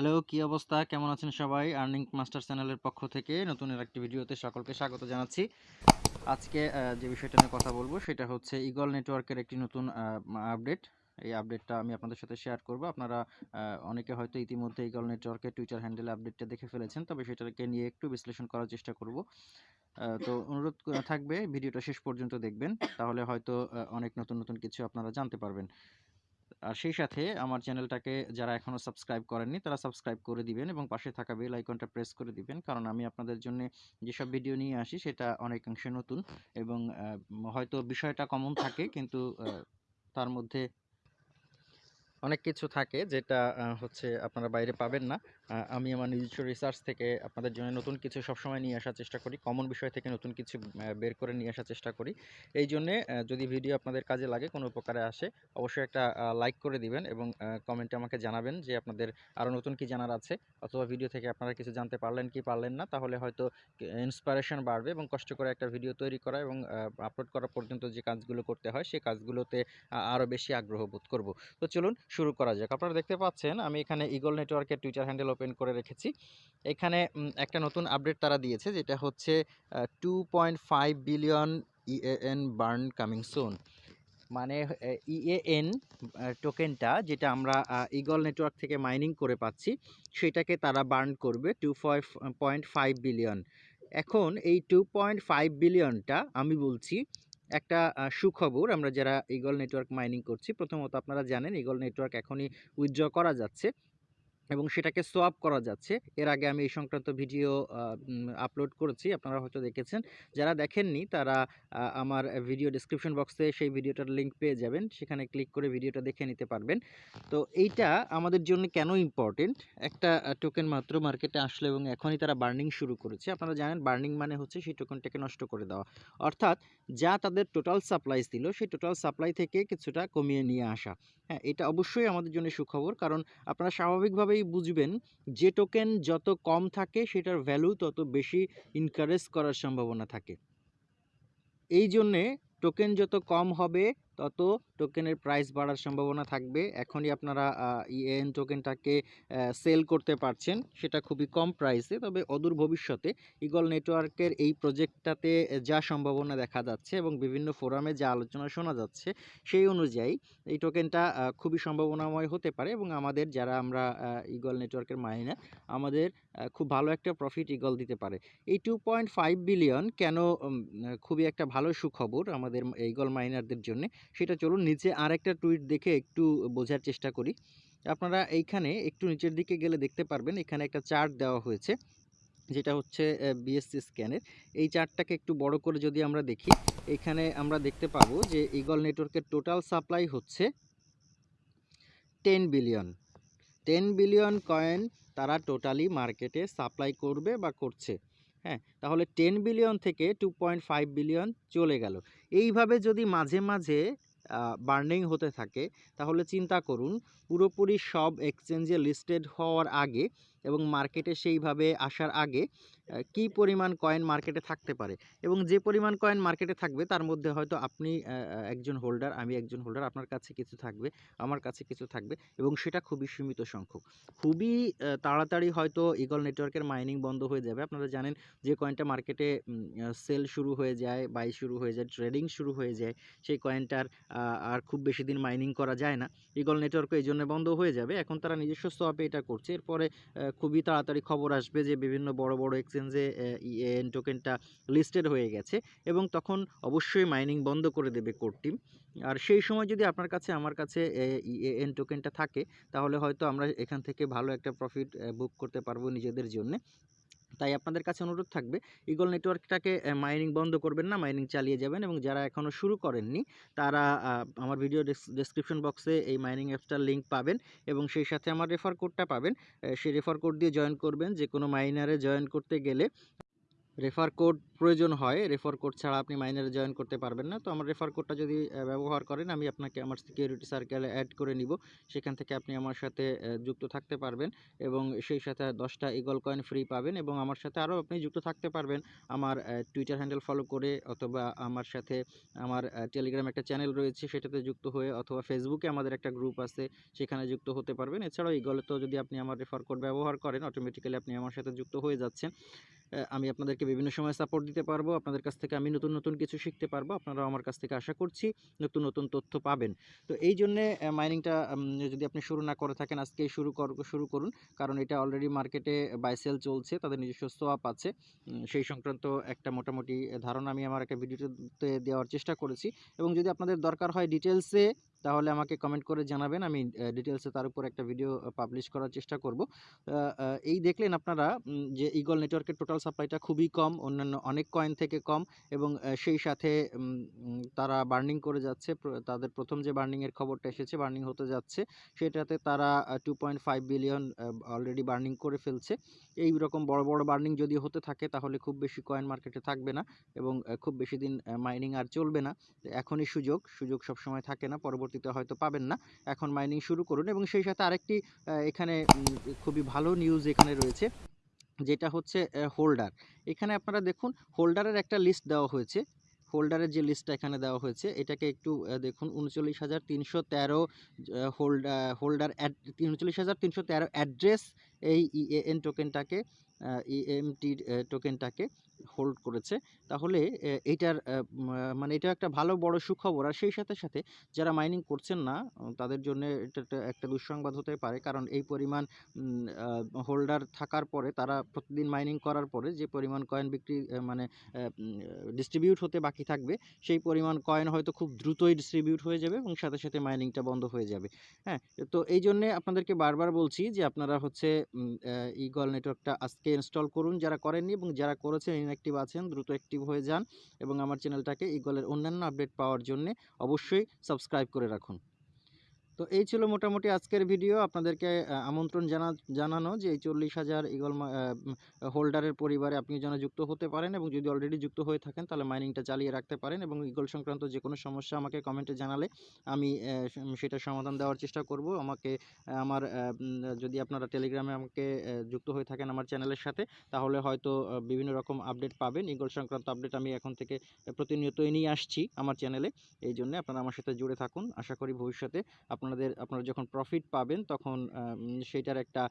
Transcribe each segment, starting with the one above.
Hello, কি অবস্থা? কেমন আছেন সবাই? আর্নিং মাস্টার চ্যানেলের পক্ষ থেকে নতুন একটি ভিডিওতে সকলকে স্বাগত জানাচ্ছি। আজকে যে বিষয়টা নিয়ে কথা বলব সেটা হচ্ছে ইগল নেটওয়ার্কের একটি নতুন আপডেট এই আপডেটটা আমি আপনাদের সাথে শেয়ার করব। আপনারা অনেকে হয়তো ইতিমধ্যে ইগল নেটওয়ার্কের টুইটার হ্যান্ডেল আপডেটটা দেখে ফেলেছেন, তবে সেটাকে নিয়ে একটু বিশ্লেষণ করার চেষ্টা করব। তো অনুরোধ থাকবে, ভিডিওটা শেষ পর্যন্ত দেখবেন। তাহলে হয়তো অনেক নতুন নতুন কিছু আপনারা জানতে পারবেন। আর সেই সাথে আমার চ্যানেলটাকে যারা এখনও সাবস্ক্রাইব করেননি, তারা সাবস্ক্রাইব করে দিবেন এবং পাশে থাকা বেল আইকনটা প্রেস করে দিবেন। কারণ আমি আপনাদের জন্য যেসব ভিডিও নিয়ে আসি, সেটা অনেকাংশে নতুন এবং হয়তো বিষয়টা কমন থাকে, কিন্তু তার মধ্যে অনেক কিছু থাকে যেটা হচ্ছে আপনারা বাইরে পাবেন না। আমি আমার নিজস্ব রিসার্চ থেকে আপনাদের জন্য নতুন কিছু সবসময় নিয়ে আসার চেষ্টা করি কমন বিষয় থেকে নতুন কিছু বের করে নিয়ে আসার চেষ্টা করি। এই জন্যে যদি ভিডিও আপনাদের কাজে লাগে, কোনো উপকারে আসে, অবশ্যই একটা লাইক করে দিবেন এবং কমেন্টে আমাকে জানাবেন যে আপনাদের আরও নতুন কি জানার আছে। অথবা ভিডিও থেকে আপনারা কিছু জানতে পারলেন কি পারলেন না, তাহলে হয়তো ইন্সপিরেশন বাড়বে এবং কষ্ট করে একটা ভিডিও তৈরি করা এবং আপলোড করা পর্যন্ত যে কাজগুলো করতে হয় সেই কাজগুলোতে আরও বেশি আগ্রহ বোধ করব। তো চলুন শুরু করা যাক। আপনারা দেখতে পাচ্ছেন, আমি এখানে ইগল নেটওয়ার্কের টুইটার হ্যান্ডেল ওপেন করে রেখেছি। এখানে একটা নতুন আপডেট তারা দিয়েছে, যেটা হচ্ছে two point five billion EAN burn coming soon মানে ইএএন টোকেনটা যেটা আমরা ইগল নেটওয়ার্ক থেকে মাইনিং করে পাচ্ছি, সেটাকে তারা বার্ন করবে টু পয়েন্ট ফাইভ বিলিয়ন এখন এই টু পয়েন্ট ফাইভ বিলিয়নটা আমি বলছি একটা সুখবর। আমরা যারা ইগল নেটওয়ার্ক মাইনিং করছি, প্রথমত আপনারা জানেন ইগল নেটওয়ার্ক এখনই উইথড্র করা যাচ্ছে। এবং সেটাকে সোয়াপ করা যাচ্ছে। এর আগে আমি এই সংক্রান্ত ভিডিও আপলোড করেছি, আপনারা হয়তো দেখেছেন। যারা দেখেননি, তারা আমার ভিডিও ডিসক্রিপশন বক্সে সেই ভিডিওটার লিংক পেয়ে যাবেন। সেখানে ক্লিক করে ভিডিওটা দেখে নিতে পারবেন। তো এইটা আমাদের জন্য কেন ইম্পর্টেন্ট একটা টোকেন মাত্র মার্কেটে আসলো এবং এখনই তারা বার্নিং শুরু করেছে। আপনারা জানেন বার্নিং মানে হচ্ছে সেই টোকেনটাকে নষ্ট করে দেওয়া। অর্থাৎ যা তাদের টোটাল সাপ্লাইস দিল, সেই টোটাল সাপ্লাই থেকে কিছুটা কমিয়ে নিয়ে আসা। হ্যাঁ এটা অবশ্যই আমাদের জন্য সুখবর। কারণ আপনারা স্বাভাবিকভাবেই বুঝবেন যে টোকেন যত কম থাকে সেটার ভ্যালু তত বেশি ইনকারেজ করার সম্ভাবনা থাকে। এই জন্যে টোকেন যত কম হবে তত টোকেনের প্রাইস বাড়ার সম্ভাবনা থাকবে। এখনই আপনারা ইএন টোকেনটাকে সেল করতে পারছেন, সেটা খুবই কম প্রাইসে। তবে অদূর ভবিষ্যতে ইগল নেটওয়ার্কের এই প্রজেক্টটাতে যা সম্ভাবনা দেখা যাচ্ছে এবং বিভিন্ন ফোরামে যা আলোচনা শোনা যাচ্ছে, সেই অনুযায়ী এই টোকেনটা খুবই সম্ভাবনাময় হতে পারে এবং আমাদের যারা আমরা ইগল নেটওয়ার্কের মাইনার আমাদের খুব ভালো একটা প্রফিট ইগল দিতে পারে। এই টু পয়েন্ট ফাইভ বিলিয়ন কেন খুবই একটা ভালো সুখবর আমাদের ইগল মাইনারদের জন্য সেটা চলুন নিচে আরেকটা টুইট দেখে একটু বোঝার চেষ্টা করি। আপনারা এইখানে একটু নিচের দিকে গেলে দেখতে পারবেন, এখানে একটা চার্ট দেওয়া হয়েছে, যেটা হচ্ছে বিএসসি স্ক্যানের এই চার্টটাকে একটু বড় করে যদি আমরা দেখি, এখানে আমরা দেখতে পাবো যে ইগল নেটওয়ার্কের টোটাল সাপ্লাই হচ্ছে ten billion ten billion coin তারা টোটালি মার্কেটে সাপ্লাই করবে বা করছে। হ্যাঁ তাহলে টেন বিলিয়ন থেকে টু পয়েন্ট ফাইভ বিলিয়ন চলে গেল। এইভাবে যদি মাঝে মাঝে বার্নিং হতে থাকে, তাহলে চিন্তা করুন, পুরোপুরি সব এক্সচেঞ্জে লিস্টেড হওয়ার আগে এবং মার্কেটে সেইভাবে আসার আগে কী পরিমাণ কয়েন মার্কেটে থাকতে পারে? এবং যে পরিমাণ কয়েন মার্কেটে থাকবে, তার মধ্যে হয়তো আপনি একজন হোল্ডার, আমি একজন হোল্ডার, আপনার কাছে কিছু থাকবে, আমার কাছে কিছু থাকবে এবং সেটা খুবই সীমিত সংখ্যক। খুবই তাড়াতাড়ি হয়তো ইগল নেটওয়ার্কের মাইনিং বন্ধ হয়ে যাবে। আপনারা জানেন যে কয়েনটা মার্কেটে সেল শুরু হয়ে যায় বাই শুরু হয়ে যায় ট্রেডিং শুরু হয়ে যায়, সেই কয়েনটার আর খুব বেশি দিন মাইনিং করা যায় না। ইগল নেটওয়ার্কও এই জন্য বন্ধ হয়ে যাবে। এখন তারা নিজস্ব সোয়াপে এটা করছে। এরপরে খুবই তাড়াতাড়ি খবর আসবে যে, বিভিন্ন বড় বড় এক্সচেঞ্জে ইএন টোকেনটা লিস্টেড হয়ে গেছে এবং তখন অবশ্যই মাইনিং বন্ধ করে দেবে কোর্টটি আর সেই সময় যদি আপনার কাছে, আমার কাছে ইএন টোকেনটা থাকে, তাহলে হয়তো আমরা এখান থেকে ভালো একটা প্রফিট বুক করতে পারব নিজেদের জন্য। তাই আপনাদের কাছে অনুরোধ থাকবে ইগল নেটওয়ার্কটাকে মাইনিং বন্ধ করবেন না মাইনিং চালিয়ে যাবেন এবং যারা এখনও শুরু করেননি, তারা আমার ভিডিও ডেসক্রিপশন বক্সে এই মাইনিং অ্যাপসটার লিঙ্ক পাবেন এবং সেই সাথে আমার রেফার কোডটা পাবেন। সেই রেফার কোড দিয়ে জয়েন করবেন যে কোনো মাইনারে জয়েন করতে গেলে রেফার কোড প্রয়োজন হয় রেফার কোড ছাড়া আপনি মাইনারে জয়েন করতে পারবেন না। তো আমার রেফার কোডটা যদি ব্যবহার করেন, আমি আপনাকে আমার সিকিউরিটি সার্কেলে অ্যাড করে নিব। সেখান থেকে আপনি আমার সাথে যুক্ত থাকতে পারবেন এবং সেই সাথে দশটা ইগল কয়েন ফ্রি পাবেন এবং আমার সাথে আরও আপনি যুক্ত থাকতে পারবেন। আমার টুইটার হ্যান্ডেল ফলো করে অথবা আমার সাথে আমার টেলিগ্রাম একটা চ্যানেল রয়েছে, সেটাতে যুক্ত হয়ে অথবা ফেসবুকে আমাদের একটা গ্রুপ আছে, সেখানে যুক্ত হতে পারবেন। এছাড়াও ইগলে তো যদি আপনি আমার রেফার কোড ব্যবহার করেন অটোমেটিক্যালি আপনি আমার সাথে যুক্ত হয়ে যাচ্ছেন। আমি আপনাদেরকে বিভিন্ন সময় সাপোর্ট দিতে পারব, আপনাদের কাছ থেকে আমি নতুন নতুন কিছু শিখতে পারব, আপনারাও আমার কাছ থেকে আশা করছি নতুন নতুন তথ্য পাবেন। তো এই জন্যে মাইনিংটা যদি আপনি শুরু না করে থাকেন আজকে শুরু কর, শুরু করুন। কারণ এটা অলরেডি মার্কেটে বাই সেল চলছে, তাদের নিজস্ব সোয়াপ আছে। সেই সংক্রান্ত একটা মোটামুটি ধারণা আমি আমার একটা ভিডিওতে দেওয়ার চেষ্টা করেছি। এবং যদি আপনাদের দরকার হয় ডিটেলসে তাহলে আমাকে কমেন্ট করে জানাবেন। আমি ডিটেলসে তার উপর একটা ভিডিও পাবলিশ করার চেষ্টা করব। এই দেখলেন আপনারা যে ইগল নেটওয়ার্কের টোটাল সাপ্লাইটা খুবই কম, অন্যান্য অনেক কয়েন থেকে কম এবং সেই সাথে তারা বার্নিং করে যাচ্ছে। তাদের প্রথম যে বার্নিংয়ের খবরটা এসেছে বার্নিং হতে যাচ্ছে। সেটাতে তারা two point five billion already burning করে ফেলছে। এই রকম বড় বড় বার্নিং যদি হতে থাকে, তাহলে খুব বেশি কয়েন মার্কেটে থাকবে না এবং খুব বেশি দিন মাইনিং আর চলবে না। এখনই সুযোগ সুযোগ সবসময় থাকে না। পরবর্তীতে হয়তো পাবেন না। এখন মাইনিং শুরু করুন এবং সেই সাথে আরেকটি এখানে খুবই ভালো নিউজ এখানে রয়েছে, যেটা হচ্ছে হোল্ডার এখানে আপনারা দেখুন হোল্ডারের একটা লিস্ট দেওয়া হয়েছে। হোল্ডারের যে লিস্টটা এখানে দেওয়া হয়েছে, এটাকে একটু দেখুন, উনচল্লিশ হাজার তিনশো তেরো হোল্ড হোল্ডার উনচল্লিশ হাজার তিনশো তেরো অ্যাড্রেস এই ইএএন টোকেনটাকে ইএমটি টোকেনটাকে হোল্ড করেছে। তাহলে আহ, মানে এটা একটা ভালো বড় সুখবর। আর সেই সাথে সাথে যারা মাইনিং করছেন না তাদের জন্য এটা একটা দুঃসংবাদ হতে পারে। কারণ এই পরিমাণ হোল্ডার থাকার পরে তারা প্রতিদিন মাইনিং করার পরে যে পরিমাণ কয়েন বিক্রি মানে ডিস্ট্রিবিউট হতে বাকি থাকবে সেই পরিমাণ কয়েন হয়তো খুব দ্রুতই ডিস্ট্রিবিউট হয়ে যাবে এবং সাথে সাথে মাইনিংটা বন্ধ হয়ে যাবে। হ্যাঁ তো এই জন্যে আপনাদেরকে বারবার বলছি যে আপনারা হচ্ছে ইগল নেটওয়ার্কটা আজকে ইনস্টল করুন যারা করেননি এবং যারা করেছেন ইনঅ্যাক্টিভ আছেন, দ্রুত অ্যাক্টিভ হয়ে যান এবং আমার চ্যানেলটাকে ইগলের অন্যান্য আপডেট পাওয়ার জন্য অবশ্যই সাবস্ক্রাইব করে রাখুন। তো এই ছিল মোটামুটি আজকের ভিডিও। আপনাদেরকে আমন্ত্রণ জানা, জানানো যে এই চল্লিশ হাজার ইগল হোল্ডারের পরিবারে আপনি যেন যুক্ত হতে পারেন এবং যদি অলরেডি যুক্ত হয়ে থাকেন, তাহলে মাইনিংটা চালিয়ে রাখতে পারেন এবং ইগল সংক্রান্ত যে কোনো সমস্যা আমাকে কমেন্টে জানালে আমি সেটা সমাধান দেওয়ার চেষ্টা করব। আমাকে আমার যদি আপনারা টেলিগ্রামে আমাকে যুক্ত হয়ে থাকেন আমার চ্যানেলের সাথে, তাহলে হয়তো বিভিন্ন রকম আপডেট পাবেন। ইগল সংক্রান্ত আপডেট আমি এখন থেকে প্রতিনিয়তই নিয়ে আসছি আমার চ্যানেলে। এই জন্য আপনারা আমার সাথে জুড়ে থাকুন। আশা করি ভবিষ্যতে আপনাদের, আপনারা যখন প্রফিট পাবেন তখন সেটার একটা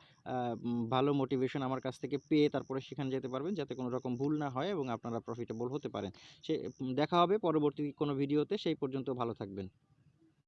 ভালো মোটিভেশন আমার কাছ থেকে পেয়ে তারপরে সেখানে যেতে পারবেন যাতে কোনো রকম ভুল না হয় এবং আপনারা প্রফিটেবল হতে পারেন। সে, দেখা হবে পরবর্তী কোনো ভিডিওতে সেই পর্যন্ত ভালো থাকবেন।